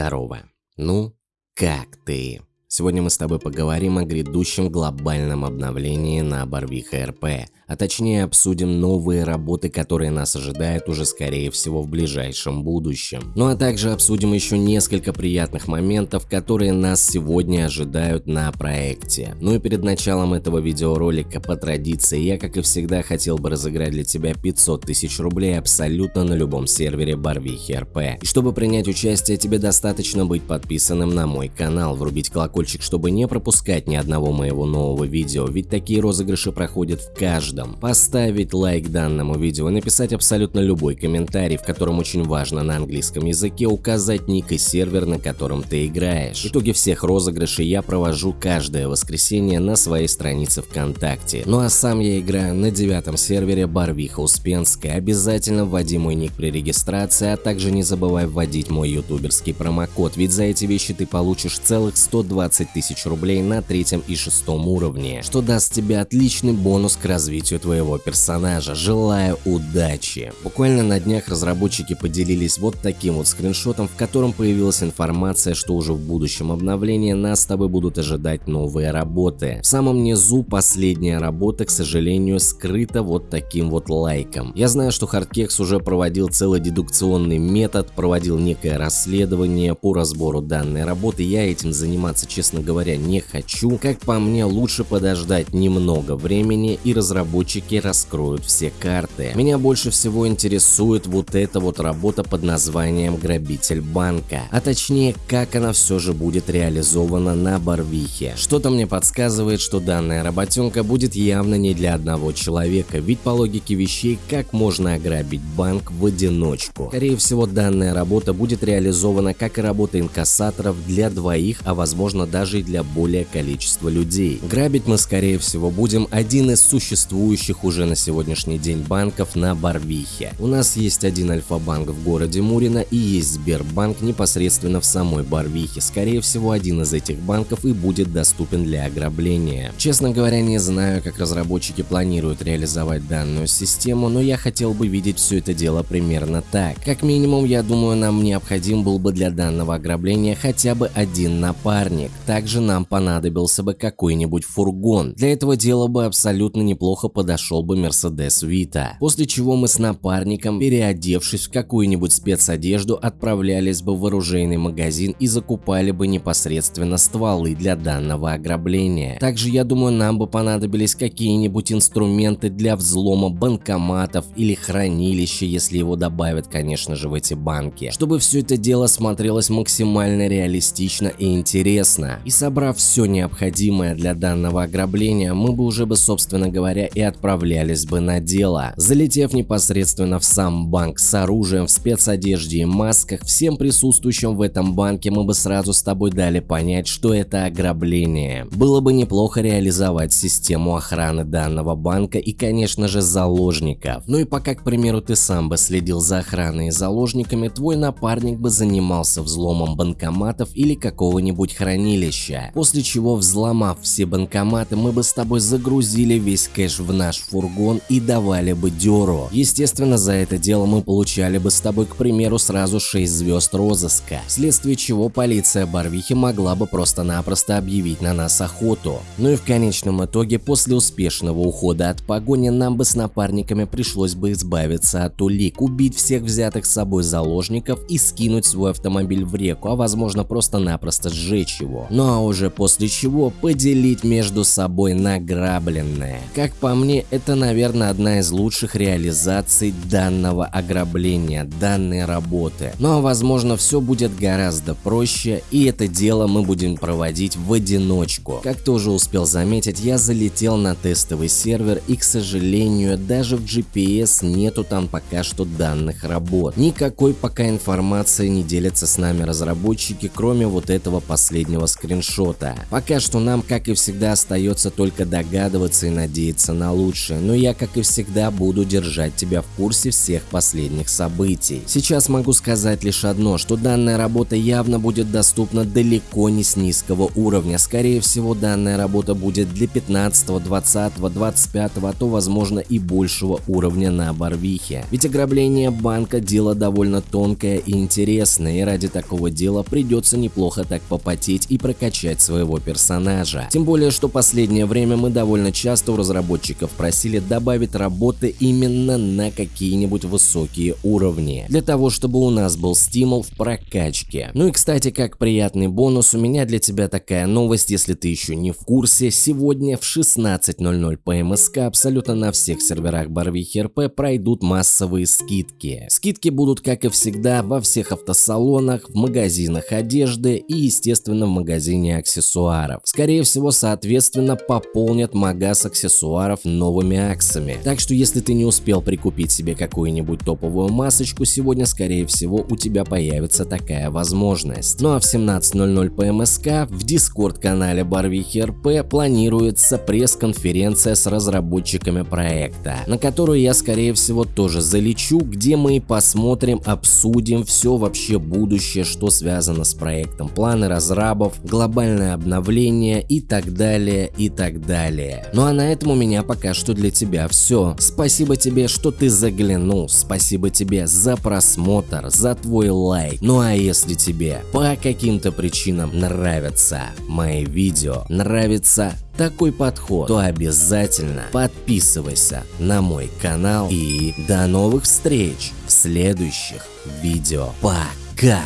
Здорово. Ну, как ты? Сегодня мы с тобой поговорим о грядущем глобальном обновлении на Барвиха РП, а точнее обсудим новые работы, которые нас ожидают уже скорее всего в ближайшем будущем. Ну а также обсудим еще несколько приятных моментов, которые нас сегодня ожидают на проекте. Ну и перед началом этого видеоролика по традиции я как и всегда хотел бы разыграть для тебя 500 тысяч рублей абсолютно на любом сервере Барвихи РП. И чтобы принять участие тебе достаточно быть подписанным на мой канал, врубить колокольчик, чтобы не пропускать ни одного моего нового видео, ведь такие розыгрыши проходят в каждом, поставить лайк данному видео и написать абсолютно любой комментарий, в котором очень важно на английском языке указать ник и сервер, на котором ты играешь. Итоги всех розыгрышей я провожу каждое воскресенье на своей странице ВКонтакте. Ну а сам я играю на девятом сервере Барвиха Успенская. Обязательно вводи мой ник при регистрации, а также не забывай вводить мой ютуберский промокод, ведь за эти вещи ты получишь целых 120 тысяч рублей на третьем и шестом уровне, что даст тебе отличный бонус к развитию твоего персонажа. Желаю удачи! Буквально на днях разработчики поделились вот таким вот скриншотом, в котором появилась информация, что уже в будущем обновлении нас с тобой будут ожидать новые работы. В самом низу последняя работа, к сожалению, скрыта вот таким вот лайком. Я знаю, что Hardkex уже проводил целый дедукционный метод, проводил некое расследование по разбору данной работы. Я этим заниматься, говоря, не хочу. Как по мне, лучше подождать немного времени и разработчики раскроют все карты. Меня больше всего интересует вот эта вот работа под названием «Грабитель банка», а точнее, как она все же будет реализована на Барвихе. Что-то мне подсказывает, что данная работенка будет явно не для одного человека, ведь по логике вещей, как можно ограбить банк в одиночку? Скорее всего, данная работа будет реализована как и работа инкассаторов для двоих, а возможно даже и для более количества людей. Грабить мы скорее всего будем один из существующих уже на сегодняшний день банков на Барвихе. У нас есть один Альфа-банк в городе Мурино и есть Сбербанк непосредственно в самой Барвихе. Скорее всего, один из этих банков и будет доступен для ограбления. Честно говоря, не знаю, как разработчики планируют реализовать данную систему, но я хотел бы видеть все это дело примерно так. Как минимум, я думаю, нам необходим был бы для данного ограбления хотя бы один напарник. Также нам понадобился бы какой-нибудь фургон. Для этого дела бы абсолютно неплохо подошел бы Мерседес Вита. После чего мы с напарником, переодевшись в какую-нибудь спецодежду, отправлялись бы в оружейный магазин и закупали бы непосредственно стволы для данного ограбления. Также я думаю нам бы понадобились какие-нибудь инструменты для взлома банкоматов или хранилища, если его добавят конечно же в эти банки, чтобы все это дело смотрелось максимально реалистично и интересно. И собрав все необходимое для данного ограбления, мы бы уже бы собственно говоря и отправлялись бы на дело. Залетев непосредственно в сам банк с оружием в спецодежде и масках, всем присутствующим в этом банке мы бы сразу с тобой дали понять, что это ограбление. Было бы неплохо реализовать систему охраны данного банка и конечно же заложников. Ну и пока, к примеру, ты сам бы следил за охраной и заложниками, твой напарник бы занимался взломом банкоматов или какого-нибудь хранилища. После чего, взломав все банкоматы, мы бы с тобой загрузили весь кэш в наш фургон и давали бы дёру. Естественно, за это дело мы получали бы с тобой, к примеру, сразу 6 звезд розыска, вследствие чего полиция Барвихи могла бы просто-напросто объявить на нас охоту. Ну и в конечном итоге, после успешного ухода от погони, нам бы с напарниками пришлось бы избавиться от улик, убить всех взятых с собой заложников и скинуть свой автомобиль в реку, а возможно просто-напросто сжечь его. Ну а уже после чего поделить между собой награбленное. Как по мне, это, наверное, одна из лучших реализаций данного ограбления, данной работы. Но, ну, а возможно, все будет гораздо проще, и это дело мы будем проводить в одиночку. Как ты уже успел заметить, я залетел на тестовый сервер, и, к сожалению, даже в GPS нету там пока что данных работ. Никакой пока информации не делятся с нами разработчики, кроме вот этого последнего скриншота скриншота. Пока что нам, как и всегда, остается только догадываться и надеяться на лучшее, но я, как и всегда, буду держать тебя в курсе всех последних событий. Сейчас могу сказать лишь одно, что данная работа явно будет доступна далеко не с низкого уровня. Скорее всего, данная работа будет для 15, 20, 25, а то возможно и большего уровня на Барвихе. Ведь ограбление банка дело довольно тонкое и интересное, и ради такого дела придется неплохо так попотеть и прокачать своего персонажа. Тем более, что последнее время мы довольно часто у разработчиков просили добавить работы именно на какие-нибудь высокие уровни, для того, чтобы у нас был стимул в прокачке. Ну и кстати, как приятный бонус, у меня для тебя такая новость, если ты еще не в курсе, сегодня в 16.00 по МСК абсолютно на всех серверах Барвихи РП пройдут массовые скидки. Скидки будут, как и всегда, во всех автосалонах, в магазинах одежды и, естественно, в магазине аксессуаров. Скорее всего, соответственно, пополнят магаз аксессуаров новыми аксами. Так что, если ты не успел прикупить себе какую-нибудь топовую масочку, сегодня, скорее всего, у тебя появится такая возможность. Ну а в 17.00 по МСК в дискорд-канале Барвихи РП планируется пресс-конференция с разработчиками проекта, на которую я, скорее всего, тоже залечу, где мы посмотрим, обсудим все вообще будущее, что связано с проектом, планы разрабов, глобальное обновление и так далее, и так далее. Ну а на этом у меня пока что для тебя все. Спасибо тебе, что ты заглянул, спасибо тебе за просмотр, за твой лайк. Ну а если тебе по каким-то причинам нравятся мои видео, нравится такой подход, то обязательно подписывайся на мой канал и до новых встреч в следующих видео. Пока!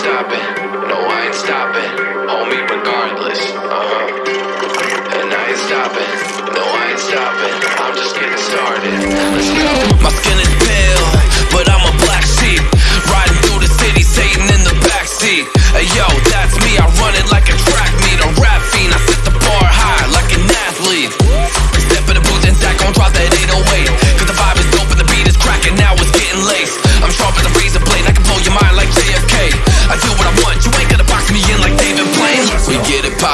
Stopping, no I ain't stopping, homie regardless, uh-huh. And I ain't stopping, no I ain't stopping, I'm just getting started, let's go. My skin is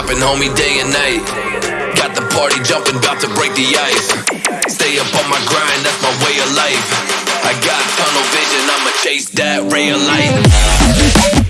get it poppin', homie, day and night. Got the party jumping, about to break the ice. Stay up on my grind, that's my way of life. I got tunnel vision, I'ma chase that ray of light.